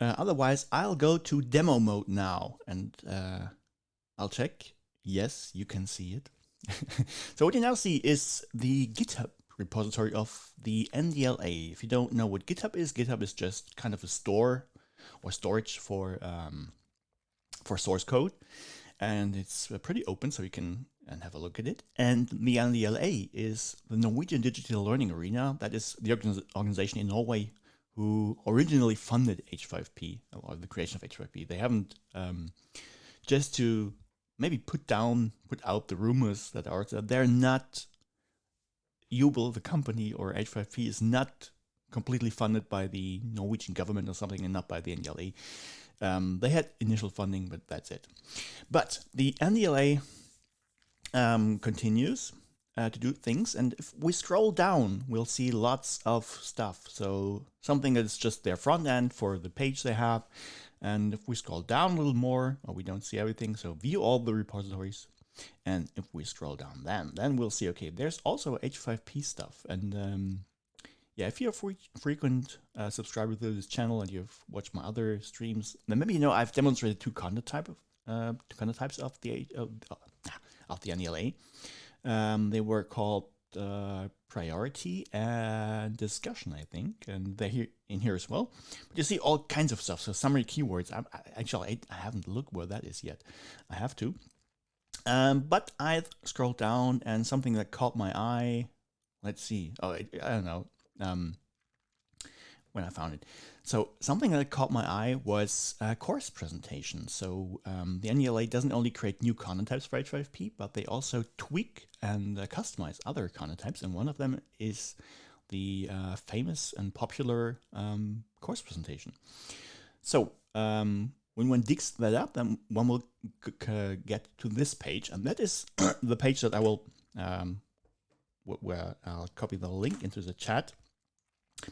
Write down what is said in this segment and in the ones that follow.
Uh, otherwise, I'll go to demo mode now and uh, I'll check. Yes, you can see it. so what you now see is the GitHub repository of the NDLA. If you don't know what GitHub is, GitHub is just kind of a store or storage for um, for source code, and it's uh, pretty open, so you can and have a look at it. And the NDLA is the Norwegian Digital Learning Arena. That is the organization in Norway who originally funded H5P or the creation of H5P. They haven't um, just to maybe put down, put out the rumors that are that they're not Joubel, the company, or H5P is not completely funded by the Norwegian government or something and not by the NDLA. Um, they had initial funding, but that's it. But the NDLA um, continues uh, to do things, and if we scroll down, we'll see lots of stuff. So something that's just their front end for the page they have. And if we scroll down a little more, well, we don't see everything. So view all the repositories. And if we scroll down then, then we'll see, okay, there's also H5P stuff. And um, yeah, if you're a free, frequent uh, subscriber to this channel and you've watched my other streams, then maybe you know I've demonstrated two content type of uh, two content types of the of, of the NDLA. Um, they were called uh, priority and discussion, I think, and they're here in here as well. But you see all kinds of stuff. So summary keywords. I, I, actually, I, I haven't looked where that is yet. I have to. Um, but I scrolled down and something that caught my eye. Let's see. Oh, I, I don't know. Um, when I found it. So something that caught my eye was a course presentation. So um, the NDLA doesn't only create new content types for H5P, but they also tweak and uh, customize other content types. And one of them is the uh, famous and popular um, course presentation. So um, when one digs that up, then one will get to this page, and that is the page that I will, um, where I'll copy the link into the chat,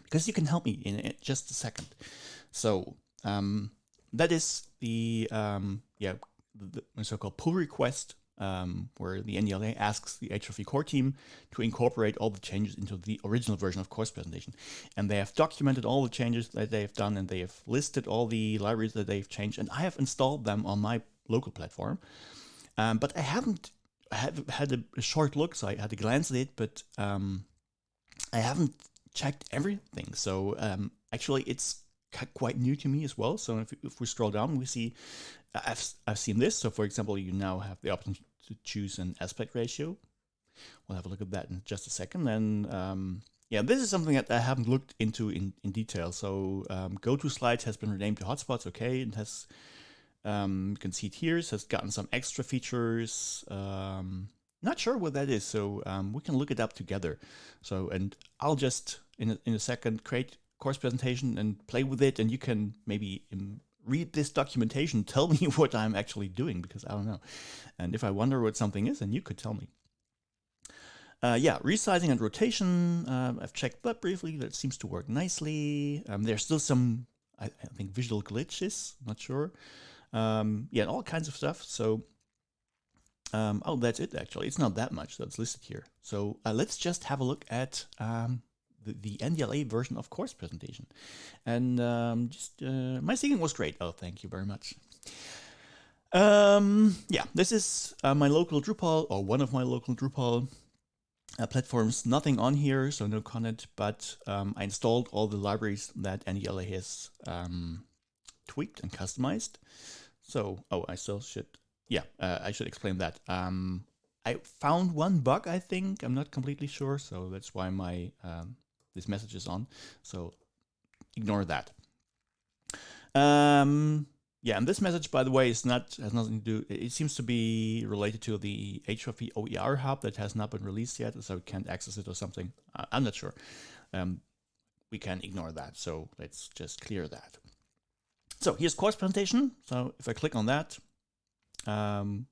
because you can help me in just a second. So um, that is the um, yeah the, so-called pull request um, where the NDLA asks the H5P core team to incorporate all the changes into the original version of course presentation. And they have documented all the changes that they have done and they have listed all the libraries that they've changed. And I have installed them on my local platform. Um, but I haven't have had a, a, short look, so I had a glance at it, but um, I haven't checked everything. So um, actually, it's quite new to me as well. So if, if we scroll down, we see I've, I've seen this. So for example, you now have the option to choose an aspect ratio. We'll have a look at that in just a second. And um, yeah, this is something that I haven't looked into in, in detail. So um, GoToSlides has been renamed to Hotspots. Okay, it has, um, you can see it here, it has gotten some extra features. Um, not sure what that is, so um, we can look it up together. So, and I'll just, in a, in a second, create course presentation and play with it, and you can maybe read this documentation, tell me what I'm actually doing, because I don't know. And if I wonder what something is, then you could tell me. Uh, yeah, resizing and rotation, uh, I've checked that briefly, that seems to work nicely. Um, there's still some, I, I, think, visual glitches, not sure. Um, yeah, all kinds of stuff. So, um, oh, that's it actually. It's not that much that's listed here. So uh, let's just have a look at um, the, the NDLA version of course presentation. And um, just uh, my singing was great. Oh, thank you very much. Um, yeah, this is uh, my local Drupal or one of my local Drupal uh, platforms. Nothing on here, so no content, but um, I installed all the libraries that NDLA has um, tweaked and customized. So, oh, I still should, yeah, uh, I should explain that. Um, I found one bug, I think. I'm not completely sure, so that's why my um, this message is on. So ignore that. Um, yeah, and this message, by the way, is not has nothing to do. It seems to be related to the H5P OER hub that has not been released yet, so we can't access it or something. I'm not sure. Um, we can ignore that. So let's just clear that. So here's course presentation. So if I click on that, um,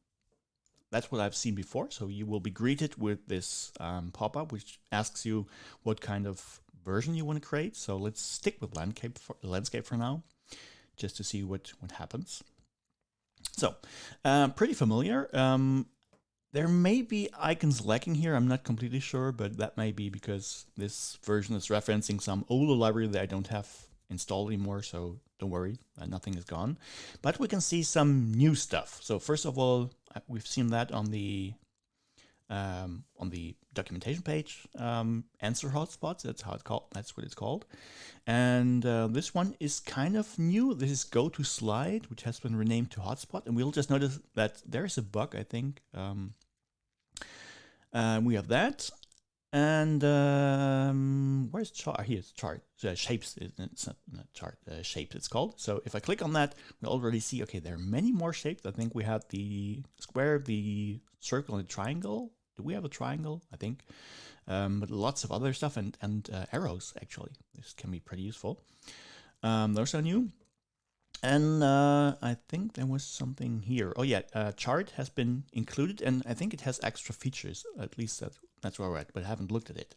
that's what I've seen before. So you will be greeted with this um, pop-up, which asks you what kind of version you want to create. So let's stick with landscape for, landscape for now, just to see what, what happens. So uh, pretty familiar. Um, there may be icons lacking here. I'm not completely sure, but that may be because this version is referencing some older library that I don't have installed anymore. So don't worry, uh, nothing is gone. But we can see some new stuff. So first of all, we've seen that on the um, on the documentation page. Um, answer hotspots. That's how it's called. That's what it's called. And uh, this one is kind of new. This is go to slide, which has been renamed to hotspot. And we'll just notice that there is a bug. I think um, uh, we have that. And um, where's chart? Here's chart. Uh, shapes. It's not, not chart. Uh, shapes. It's called. So if I click on that, we already see. Okay, there are many more shapes. I think we had the square, the circle, and the triangle. Do we have a triangle? I think. Um, but lots of other stuff and and uh, arrows actually. This can be pretty useful. Um, those are new. And uh, I think there was something here. Oh yeah, uh, chart has been included, and I think it has extra features. At least that that's where we're at, but I haven't looked at it.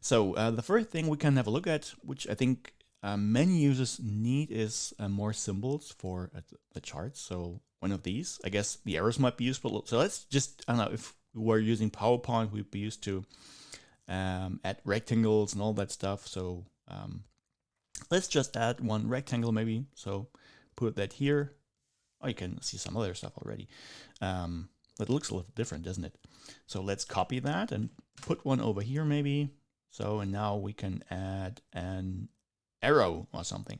So uh, the first thing we can have a look at, which I think uh, many users need, is uh, more symbols for uh, the charts. So one of these, I guess the arrows might be useful. So let's just, I don't know, if we were using PowerPoint, we'd be used to um, add rectangles and all that stuff. So um, let's just add one rectangle maybe. So put that here. Oh, you can see some other stuff already. Um, it looks a little different, doesn't it? So let's copy that and put one over here maybe. So, and now we can add an arrow or something.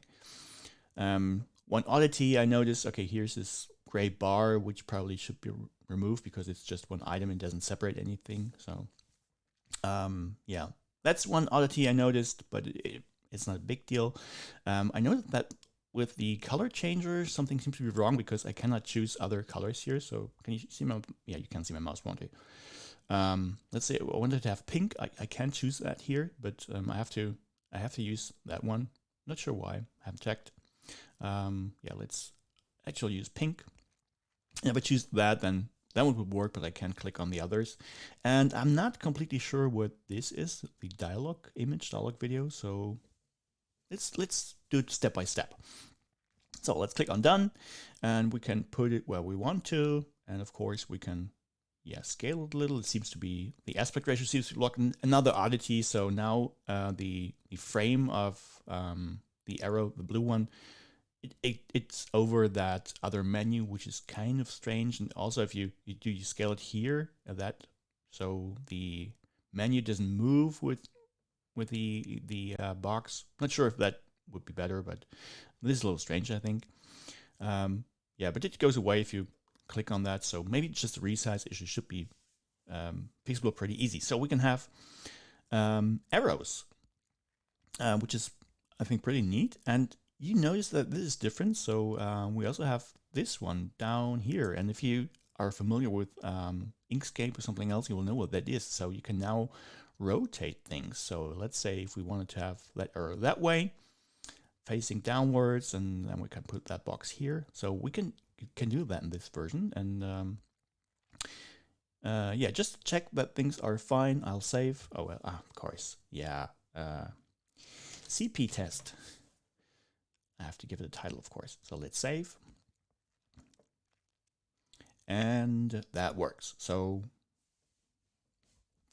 Um, one oddity I noticed, okay, here's this gray bar, which probably should be removed because it's just one item and doesn't separate anything. So, um, yeah, that's one oddity I noticed, but it, it's not a big deal. Um, I noticed that with the color changer, something seems to be wrong because I cannot choose other colors here. So can you see my, yeah, you can see my mouse, won't you? Um, let's say I wanted to have pink. I, I can choose that here, but um, I have to, I have to use that one. Not sure why, I haven't checked. Um, yeah, let's actually use pink. If I choose that, then that one would work, but I can't click on the others. And I'm not completely sure what this is, the dialog image, dialog video. So let's let's do it step by step. So let's click on done and we can put it where we want to. And of course we can yeah, scale it a little. It seems to be, the aspect ratio seems to be locked. Another oddity. So now uh, the, the frame of um, the arrow, the blue one, it, it, it's over that other menu, which is kind of strange. And also if you, you do you scale it here, uh, that so the menu doesn't move with with the the uh, box. Not sure if that would be better, but this is a little strange, I think. Um, yeah, but it goes away if you click on that. So maybe just a resize issue should be um, fixable pretty easy. So we can have um, arrows, uh, which is, I think, pretty neat. And you notice that this is different. So um, we also have this one down here. And if you are familiar with um, Inkscape or something else, you will know what that is. So you can now rotate things. So let's say if we wanted to have that arrow that way, facing downwards, and then we can put that box here. So we can can do that in this version. And um, uh, yeah, just check that things are fine. I'll save. Oh, well, ah, of course. Yeah. Uh, CP test. I have to give it a title, of course. So let's save. And that works. So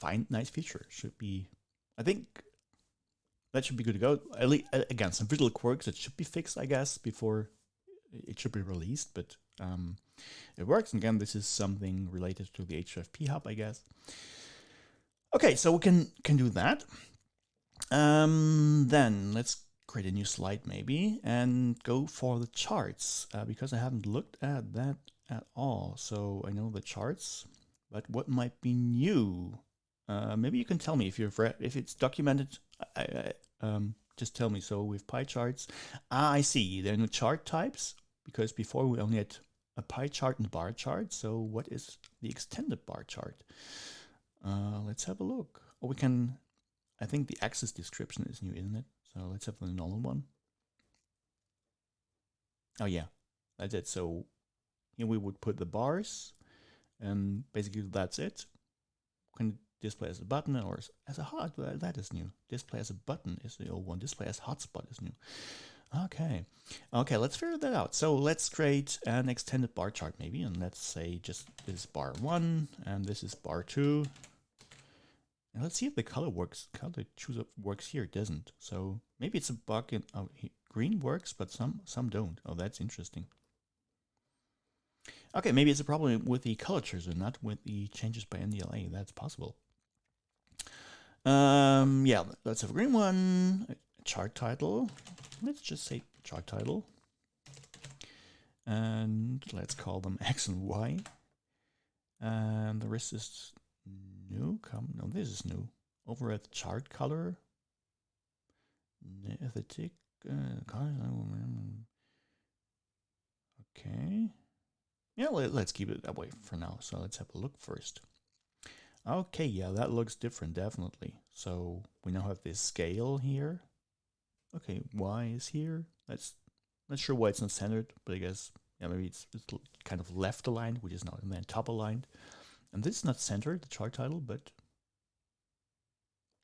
fine, nice feature. Should be, I think that should be good to go. At least, again, some visual quirks that should be fixed, I guess, before it should be released, but um, it works. And again, this is something related to the H5P hub, I guess. Okay, so we can can do that. Um, then let's create a new slide maybe and go for the charts uh, because I haven't looked at that at all. So I know the charts, but what might be new? Uh, maybe you can tell me if you've read, if it's documented. I, I, um, just tell me. So with pie charts, ah, I see. There are no chart types because before we only had a pie chart and a bar chart. So what is the extended bar chart? Uh, let's have a look. Or we can, I think the axis description is new, isn't it? So let's have the normal one. Oh yeah, that's it. So here we would put the bars and basically that's it. Can display as a button or as a hot, that is new. Display as a button is the old one. Display as hotspot is new. Okay. Okay, let's figure that out. So let's create an extended bar chart maybe, and let's say just this is bar one and this is bar two. And let's see if the color works. Color choose works here. It doesn't. So maybe it's a bug in oh, green works, but some some don't. Oh, that's interesting. Okay, maybe it's a problem with the color chooser, not with the changes by NDLA. That's possible. Um, yeah, let's have a green one. Chart title. Let's just say chart title. And let's call them X and Y. And the rest is new. Come, no, this is new. Over at chart color. Aesthetic. Uh, okay. Yeah, let, us keep it that way for now. So let's have a look first. Okay, yeah, that looks different, definitely. So we now have this scale here. Okay, Y is here. That's not sure why it's not centered, but I guess yeah, maybe it's, it's kind of left aligned, which is not, and then top aligned. And this is not centered, the chart title, but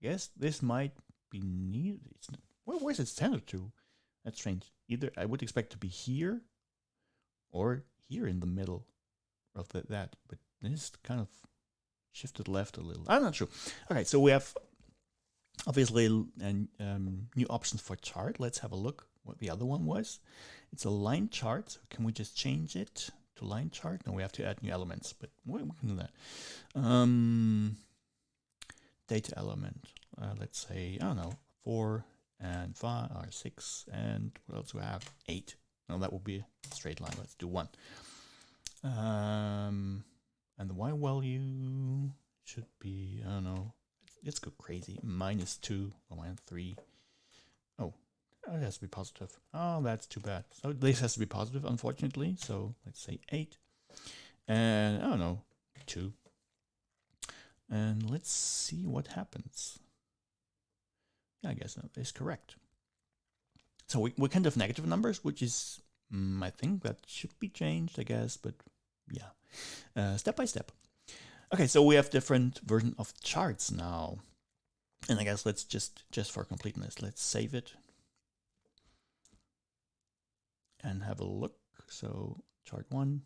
yes, this might be needed. It's where, where's it centered to? That's strange. Either I would expect to be here or here in the middle of the, that, but this kind of shifted left a little. I'm not sure. Okay, so we have obviously and um, new options for chart. Let's have a look what the other one was. It's a line chart. Can we just change it to line chart? No, we have to add new elements, but we, we can do that. Um, data element. Uh, let's say, I don't know, four and five or six and what else do we have? Eight. No, that would be a straight line. Let's do one. Um, and the y value should be, I don't know, let's go crazy. Minus two or minus three. Oh, it has to be positive. Oh, that's too bad. So this has to be positive, unfortunately. So let's say eight. And I don't know, two. And let's see what happens. Yeah, I guess that is correct. So we, we kind of negative numbers, which is, mm, I think that should be changed, I guess, but yeah, uh, step by step. Okay, so we have different version of charts now. And I guess let's just, just for completeness, let's save it and have a look. So chart one,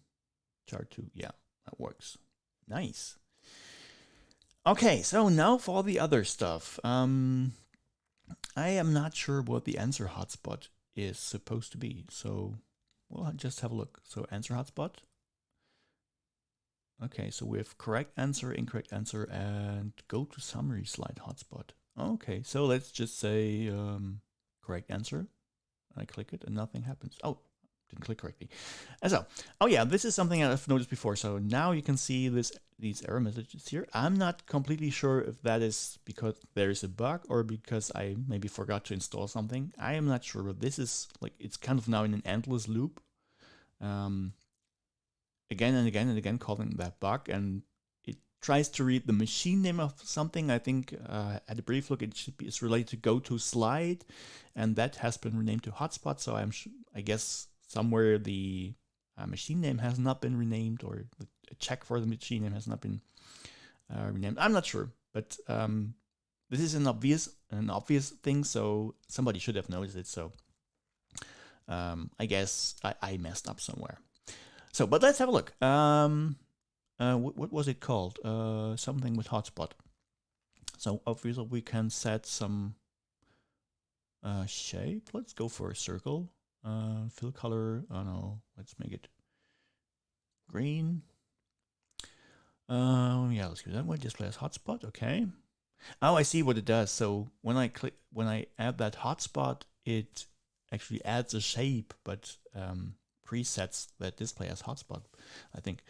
chart two, yeah, that works. Nice. Okay, so now for the other stuff. Um, I am not sure what the answer hotspot is supposed to be. So we'll just have a look. So answer hotspot. Okay, so we have correct answer, incorrect answer, and go to summary slide hotspot. Okay, so let's just say um, correct answer. I click it and nothing happens. Oh, didn't click correctly. And so, oh yeah, this is something I've noticed before. So now you can see this these error messages here. I'm not completely sure if that is because there is a bug or because I maybe forgot to install something. I am not sure, but this is like, it's kind of now in an endless loop. Um, again and again and again calling that bug and it tries to read the machine name of something. I think uh, at a brief look, it should be, it's related to go to slide and that has been renamed to hotspot. So I'm, I guess somewhere the uh, machine name has not been renamed or a check for the machine name has not been uh, renamed. I'm not sure, but um, this is an obvious an obvious thing, so somebody should have noticed it. So um, I guess I, I, messed up somewhere. So, but let's have a look. Um, uh, what, what, was it called? Uh, something with hotspot. So obviously we can set some uh, shape. Let's go for a circle. Uh, fill color, oh no, let's make it green. Um, yeah, let's do that one. Display as hotspot, okay. Oh, I see what it does. So when I click, when I add that hotspot, it actually adds a shape, but um, presets that display as hotspot, I think.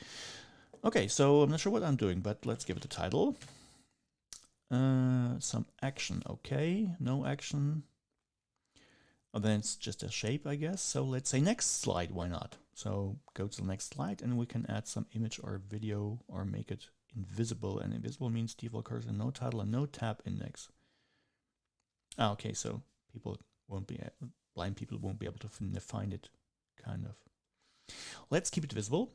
Okay, so I'm not sure what I'm doing, but let's give it a title. Uh, some action, okay. No action. Oh, then it's just a shape, I guess. So let's say next slide, why not? So go to the next slide and we can add some image or video or make it invisible. And invisible means default cursor, no title and no tab index. Ah, okay, so people won't be, blind people won't be able to find it, kind of. Let's keep it visible.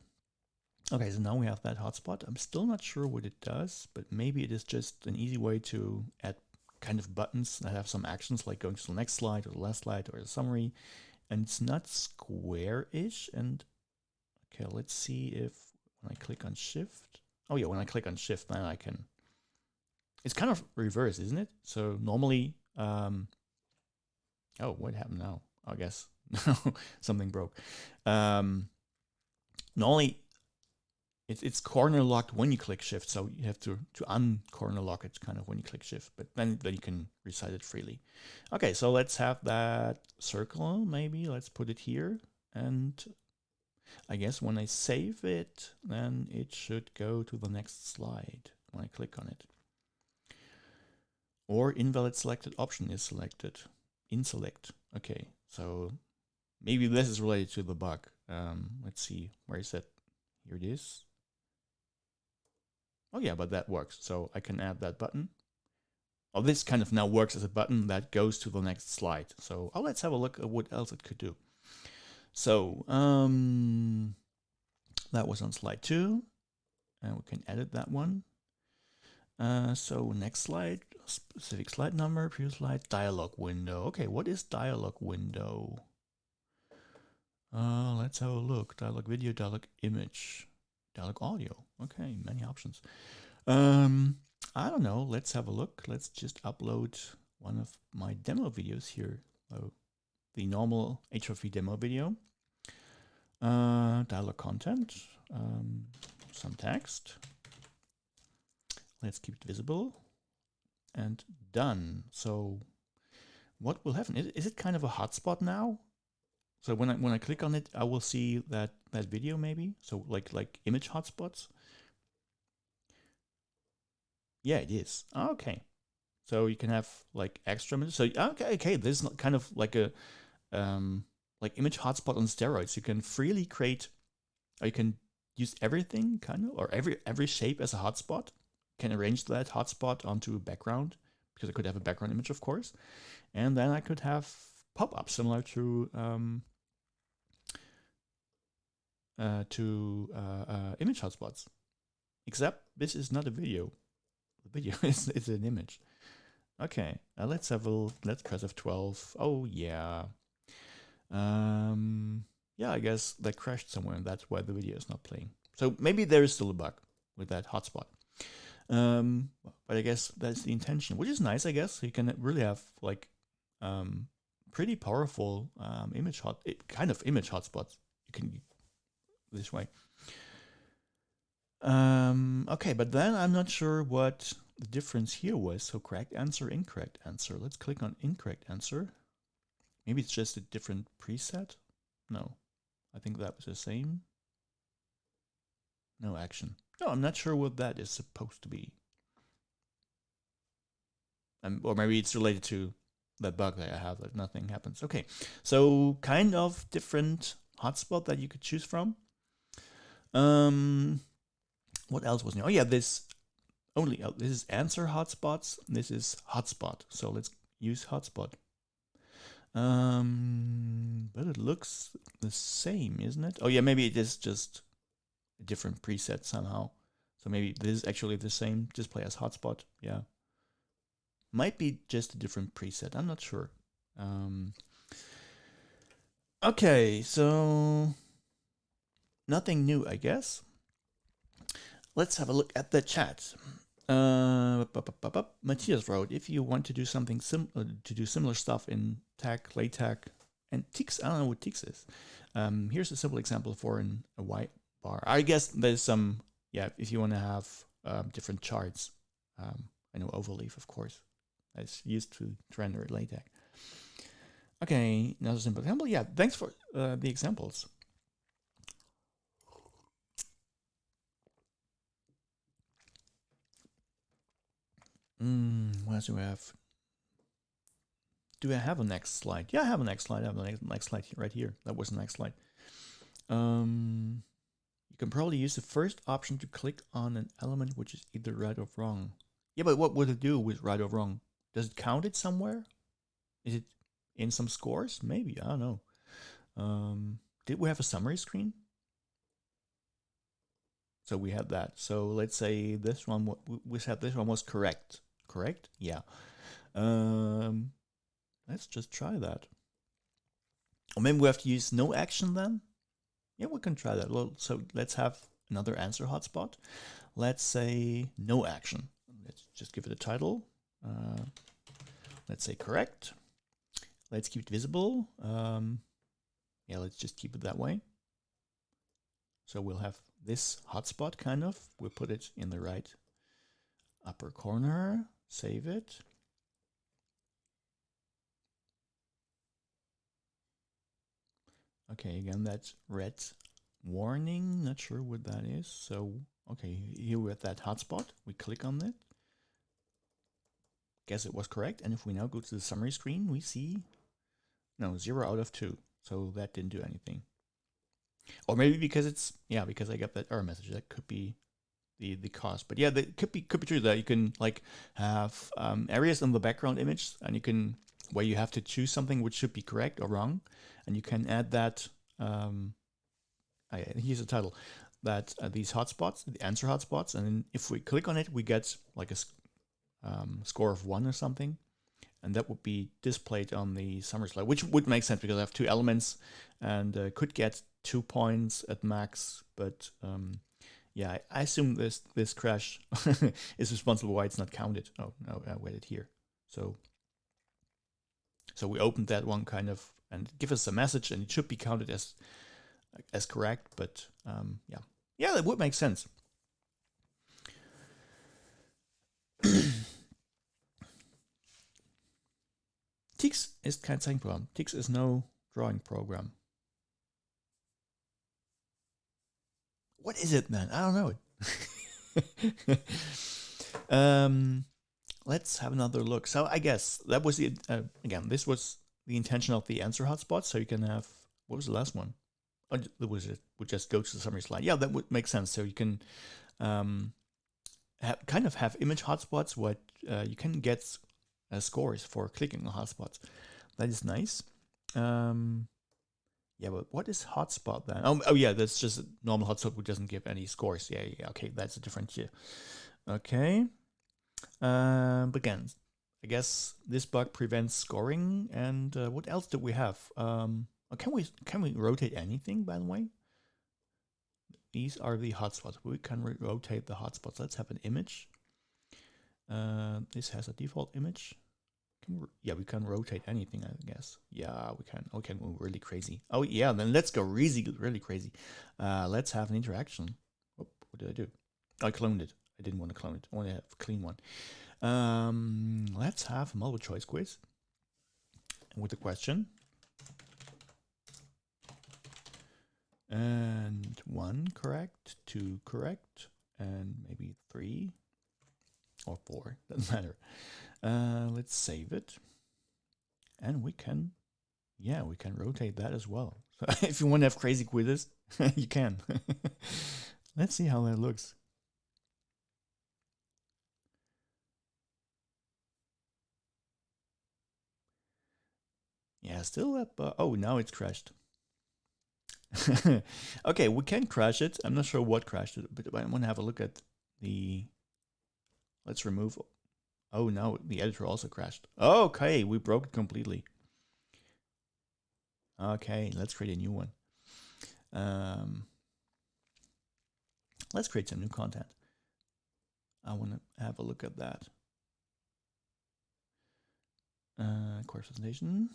Okay, so now we have that hotspot. I'm still not sure what it does, but maybe it is just an easy way to add kind of buttons that have some actions like going to the next slide or the last slide or the summary. And it's not square-ish. And okay, let's see if when I click on shift. Oh yeah, when I click on shift, then I can. It's kind of reverse, isn't it? So normally, um, oh, what happened now? I guess something broke. Um, normally, it's it's corner locked when you click shift, so you have to to uncorner lock it kind of when you click shift, but then then you can resize it freely. Okay, so let's have that circle. Maybe let's put it here, and I guess when I save it, then it should go to the next slide when I click on it. Or invalid selected option is selected. In select. Okay, so maybe this is related to the bug. Um, let's see, where is it? Here it is. Oh yeah, but that works. So I can add that button. Oh, this kind of now works as a button that goes to the next slide. So oh, let's have a look at what else it could do. So um, that was on slide two, and we can edit that one. Uh, so next slide, specific slide number, previous slide, dialog window. Okay, what is dialog window? Uh, let's have a look. Dialog video, dialog image, dialog audio. Okay, many options. Um, I don't know. Let's have a look. Let's just upload one of my demo videos here. Oh, the normal H5P demo video. Uh, dialog content, um, some text. Let's keep it visible and done. So what will happen? Is, is it kind of a hotspot now? So when I when I click on it, I will see that that video maybe. So like like image hotspots. Yeah, it is. Okay. So you can have like extra. So okay, okay, this is kind of like a um like image hotspot on steroids. You can freely create or you can use everything kind of or every every shape as a hotspot. Can arrange that hotspot onto a background because I could have a background image, of course. And then I could have pop-ups similar to um, uh, to uh, uh, image hotspots. Except this is not a video. The video is, it's an image. Okay, uh, let's have a let's press F12. Oh yeah. Um, yeah, I guess that crashed somewhere, and that's why the video is not playing. So maybe there is still a bug with that hotspot. Um, but I guess that's the intention, which is nice. I guess you can really have like um, pretty powerful um, image hot, kind of image hotspots. You can this way. Um, okay, but then I'm not sure what the difference here was. So correct answer, incorrect answer. Let's click on incorrect answer. Maybe it's just a different preset. No, I think that was the same. No action. No, I'm not sure what that is supposed to be. Um, or maybe it's related to that bug that I have that nothing happens. Okay, so kind of different hotspot that you could choose from. Um, what else was new? Oh yeah, this only oh, this is answer hotspots. This is hotspot. So let's use hotspot. Um, but it looks the same, isn't it? Oh yeah, maybe it is just a different preset somehow. So maybe this is actually the same display as hotspot. Yeah, might be just a different preset. I'm not sure. Um, okay, so nothing new, I guess. Let's have a look at the chat. Uh, Matthias wrote, if you want to do something sim uh, to do similar stuff in TeX, LaTeX, and TikZ, I don't know what TikZ is. Um, here's a simple example for an, a white bar. I guess there's some, yeah, if you want to have um, different charts. Um, I know overleaf, of course, that's used to, to render LaTeX. Okay, another simple example. Yeah, thanks for uh, the examples. Mm, what do we have? Do I have a next slide? Yeah, I have a next slide. I have a next, next slide right here. That was the next slide. Um, you can probably use the first option to click on an element which is either right or wrong. Yeah, but what would it do with right or wrong? Does it count it somewhere? Is it in some scores? Maybe, I don't know. Um, did we have a summary screen? So we had that. So let's say this one, we said this one was correct correct? Yeah. Um, let's just try that. Or maybe we have to use no action then? Yeah, we can try that. So let's have another answer hotspot. Let's say no action. Let's just give it a title. Uh, let's say correct. let's keep it visible. Um, yeah, let's just keep it that way. So we'll have this hotspot kind of. We'll put it in the right upper corner, save it. Okay, again, that's red warning. Not sure what that is. So, okay, here we're at that hotspot. We click on it. Guess it was correct. And if we now go to the summary screen, we see, no, zero out of two. So that didn't do anything. Or maybe because it's, yeah, because I got that error message. That could be the, the cause. But yeah, that could be, could be true that you can like have um, areas in the background image and you can, where you have to choose something which should be correct or wrong. And you can add that, um, I, here's the title, that uh, these hotspots, the answer hotspots. And if we click on it, we get like a um, score of one or something and that would be displayed on the summary slide, which would make sense because I have two elements and uh, could get two points at max. But um, yeah, I assume this this crash is responsible why it's not counted. Oh no, I waited here. So so we opened that one kind of and give us a message, and it should be counted as as correct. But um, yeah, yeah, that would make sense. TikZ ist kein Zeichenprogramm. TikZ is no drawing program. What is it, man? I don't know it. um, let's have another look. So I guess that was the, uh, again, this was the intention of the answer hotspot. So you can have, what was the last one? Oh, was it? We just go to the summary slide. Yeah, that would make sense. So you can um, have, kind of have image hotspots. What uh, you can get uh, scores for clicking on hotspots. That is nice. Um, yeah, but what is hotspot then? Oh, oh yeah, that's just a normal hotspot which doesn't give any scores. Yeah, yeah, okay, that's a different here. Okay. Um, again, I guess this bug prevents scoring. And uh, what else do we have? Um, oh, can we can we rotate anything? By the way, these are the hotspots. We can rotate the hotspots. Let's have an image. Uh, this has a default image. Can we, yeah, we can rotate anything, I guess. Yeah, we can. Okay, We can move really crazy. Oh yeah, then let's go really, really crazy. Uh, let's have an interaction. Oh, what did I do? I cloned it. I didn't want to clone it. I want to have a clean one. Um, let's have a multiple choice quiz with a question. And one correct, two correct, and maybe three or four, doesn't matter. Uh, let's save it. And we can, yeah, we can rotate that as well. So if you want to have crazy quizzes, you can. let's see how that looks. Yeah, still up. Uh, oh, now it's crashed. okay, we can crash it. I'm not sure what crashed it, but I want to have a look at the Let's remove. Oh no, the editor also crashed. Okay, we broke it completely. Okay, let's create a new one. Um, let's create some new content. I want to have a look at that. Uh, course presentation.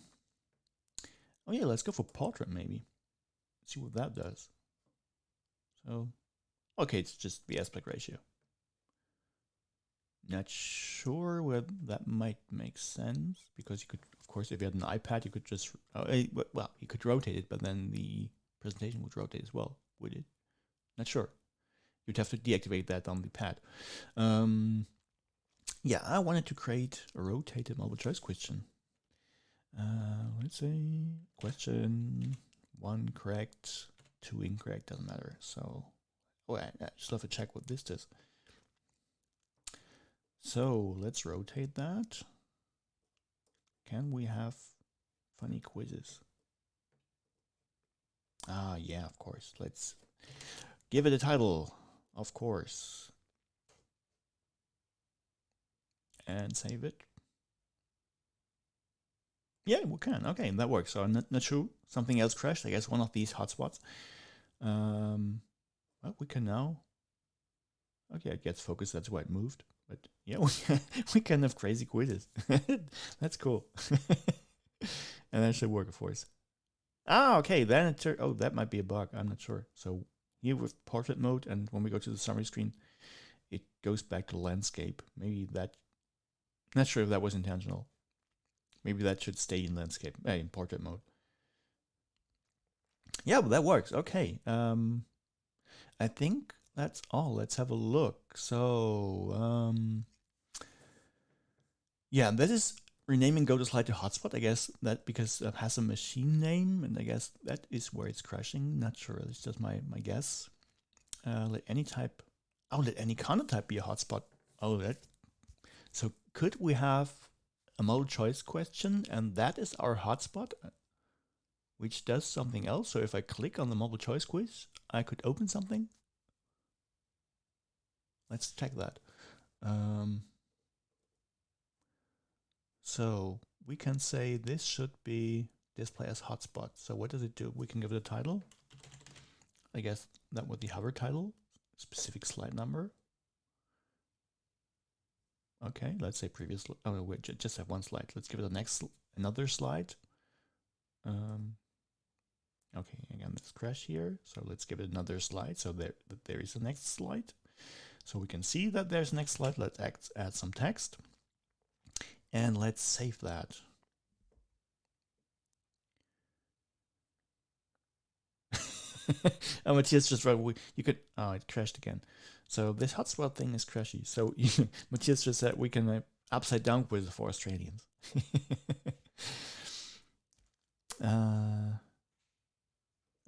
Oh yeah, let's go for portrait maybe. See what that does. So, okay, it's just the aspect ratio. Not sure whether that might make sense because you could, of course, if you had an iPad, you could just, uh, well, you could rotate it, but then the presentation would rotate as well, would it? Not sure. You'd have to deactivate that on the pad. Um, yeah, I wanted to create a rotated multiple choice question. Uh, let's say question one correct, two incorrect, doesn't matter. So, oh, I, I just have to check what this does. So let's rotate that. Can we have funny quizzes? Ah, yeah, of course. Let's give it a title, of course. And save it. Yeah, we can. Okay, that works. So not, not sure. Something else crashed. I guess one of these hotspots. Um, well, we can now. Okay, it gets focused. That's why it moved. But yeah, we, we can have crazy quizzes. That's cool. and that should work, of course. Ah, okay. Then it oh, that might be a bug. I'm not sure. So here with portrait mode, and when we go to the summary screen, it goes back to landscape. Maybe that. Not sure if that was intentional. Maybe that should stay in landscape, eh, in portrait mode. Yeah, well, that works. Okay. Um, I think that's all. Let's have a look. So, um, yeah, that is renaming go to slide to hotspot. I guess that because it has a machine name, and I guess that is where it's crashing. Not sure. It's just my my guess. Uh, let any type. Oh, let any kind of type be a hotspot. Oh, that. So could we have a model choice question, and that is our hotspot, which does something else. So if I click on the multiple choice quiz, I could open something. Let's check that. Um, so we can say this should be display as hotspot. So what does it do? We can give it a title. I guess that would be hover title, specific slide number. Okay, let's say previous. Oh, wait, just have one slide. Let's give it a next another slide. Um, okay, again, this crash here. So let's give it another slide. So there, there is a next slide. So we can see that there's next slide. Let's add, some text. And let's save that. oh, Matthias just wrote, you could, oh, it crashed again. So this hotspot thing is crashy. So Matthias just said we can uh, upside down quiz for Australians. uh,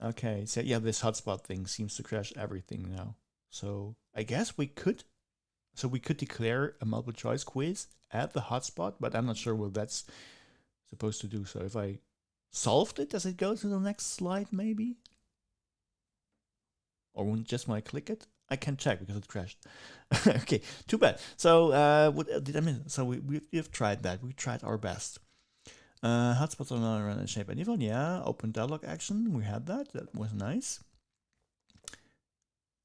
okay, so yeah, this hotspot thing seems to crash everything now. So I guess we could, so we could declare a multiple choice quiz at the hotspot, but I'm not sure what that's supposed to do. So if I solved it, does it go to the next slide maybe? Or just when I click it? I can't check because it crashed. okay, too bad. So uh, what did I mean? So we, we, we've tried that. We tried our best. Uh, hotspots are not in shape anyone. Yeah, open dialog action. We had that. That was nice.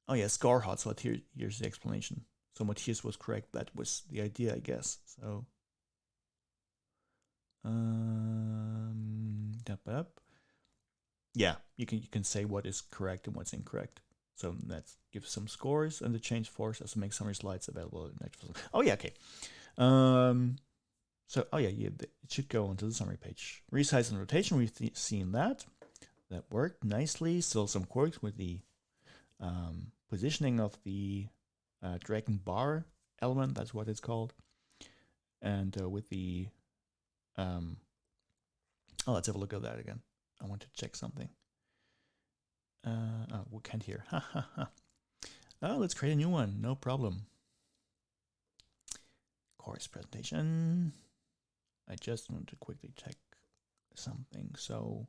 Oh yeah, scar hotspot. Here, here's the explanation. So Matthias was correct. That was the idea, I guess. So, um, up. Yeah, you can you can say what is correct and what's incorrect. So let's give some scores and the change force as to make summary slides available. Oh yeah, okay. Um, so oh yeah, yeah, it should go onto the summary page. Resize and rotation, we've seen that. That worked nicely. Still some quirks with the um, positioning of the uh, DragNBar element. That's what it's called. And uh, with the um, oh, let's have a look at that again. I want to check something. Uh, oh, we can't hear. Ha ha ha. Oh, let's create a new one. No problem. Course presentation. I just want to quickly check something. So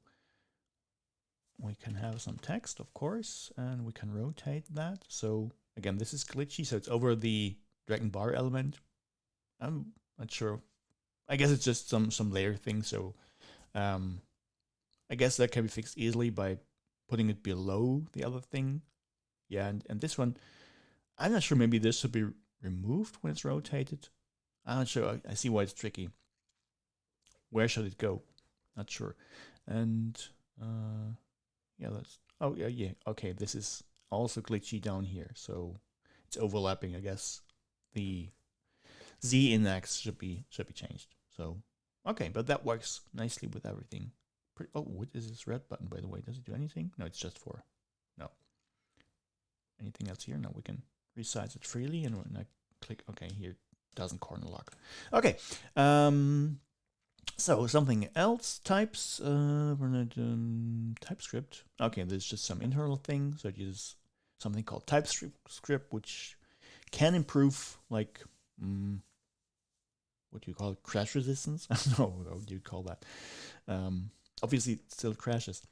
we can have some text, of course, and we can rotate that. So again, this is glitchy, so it's over the DragNBar element. I'm not sure. I guess it's just some some layer thing. So um, I guess that can be fixed easily by putting it below the other thing. Yeah, and, and this one, I'm not sure, maybe this should be removed when it's rotated. I'm not sure, I, I see why it's tricky. Where should it go? Not sure. And uh, yeah, that's, oh yeah, yeah, okay, this is also glitchy down here. So it's overlapping, I guess. The Z index should be should be changed. So okay, but that works nicely with everything. Oh, what is this red button, by the way? Does it do anything? No, it's just for, no. Anything else here? No, we can resize it freely. And when I click, okay, here doesn't corner lock. Okay. Um, so something else types, uh, TypeScript. Okay, there's just some internal thing. So it uses something called TypeScript, which can improve like, um, what do you call it? Crash resistance? I don't know what you call that. Um, obviously it still crashes.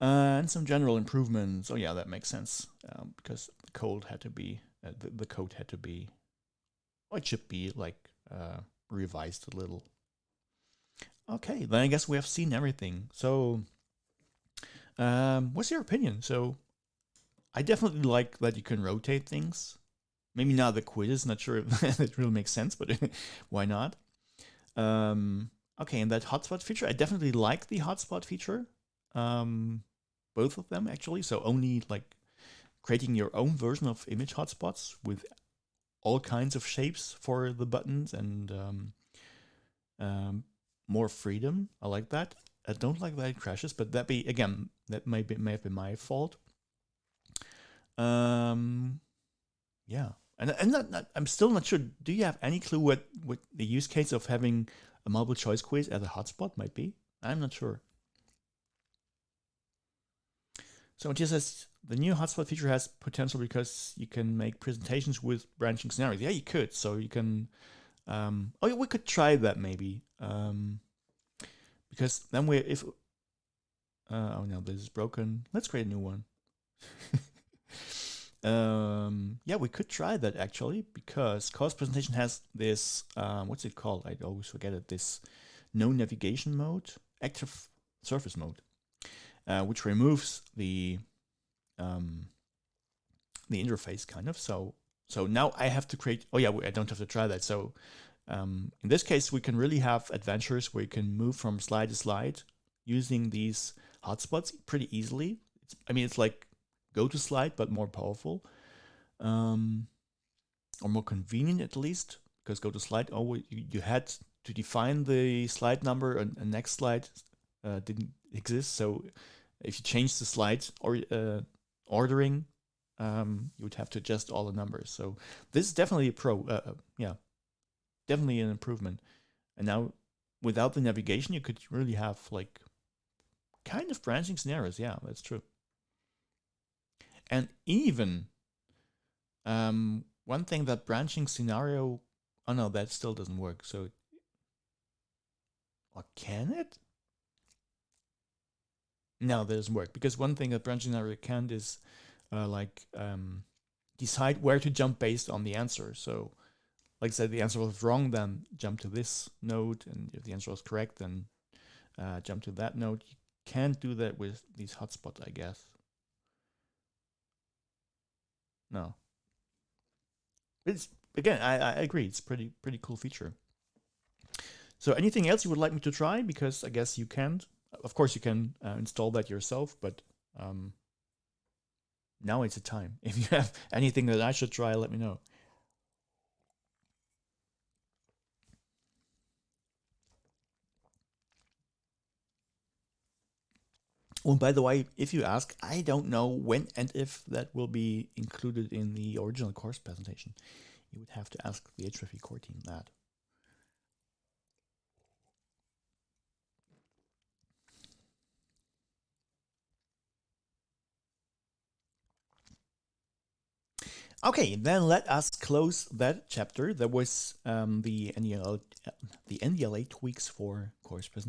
Uh, and some general improvements. Oh yeah, that makes sense um, because the code had to be uh, the, the, code had to be, or it should be like uh, revised a little. Okay, then I guess we have seen everything. So, um, what's your opinion? So, I definitely like that you can rotate things. Maybe not the quiz. Is not sure if it really makes sense, but why not? Um, Okay, and that hotspot feature, I definitely like the hotspot feature. Um, both of them actually. So only like creating your own version of image hotspots with all kinds of shapes for the buttons and um, um, more freedom. I like that. I don't like that it crashes, but that be again that may be may have been my fault. Um, yeah, and and I'm still not sure. Do you have any clue what what the use case of having a multiple choice quiz as a hotspot might be? I'm not sure. So just says the new hotspot feature has potential because you can make presentations with branching scenarios. Yeah, you could. So you can. Um, oh, we could try that maybe. Um, because then we if. Uh, oh no, this is broken. Let's create a new one. um, yeah, we could try that actually because course presentation has this. Um, what's it called? I always forget it. This no navigation mode, active surface mode uh, which removes the um, the interface kind of. So so now I have to create. Oh yeah, I don't have to try that. So um, in this case, we can really have adventures where you can move from slide to slide using these hotspots pretty easily. It's, I mean, it's like go to slide, but more powerful, um, or more convenient at least. Because go to slide, oh, you, you had to define the slide number, and, and next slide uh, didn't exist. So if you change the slide or uh, ordering, um, you would have to adjust all the numbers. So this is definitely a pro. Uh, uh, yeah, definitely an improvement. And now without the navigation, you could really have like kind of branching scenarios. Yeah, that's true. And even um, one thing that branching scenario, oh no, that still doesn't work. So, or can it? No, that doesn't work because one thing that branching scenario can't is uh, like um, decide where to jump based on the answer. So, like I said, the answer was wrong, then jump to this node, and if the answer was correct, then uh, jump to that node. You can't do that with these hotspots, I guess. No. It's again, I, I agree. It's pretty pretty cool feature. So, anything else you would like me to try? Because I guess you can't. Of course, you can uh, install that yourself, but um, now it's a time. If you have anything that I should try, let me know. Oh, by the way, if you ask, I don't know when and if that will be included in the original course presentation. You would have to ask the H5P core team that. Okay, then let us close that chapter. There was um, the NDLA, the NDLA tweaks for course presentation.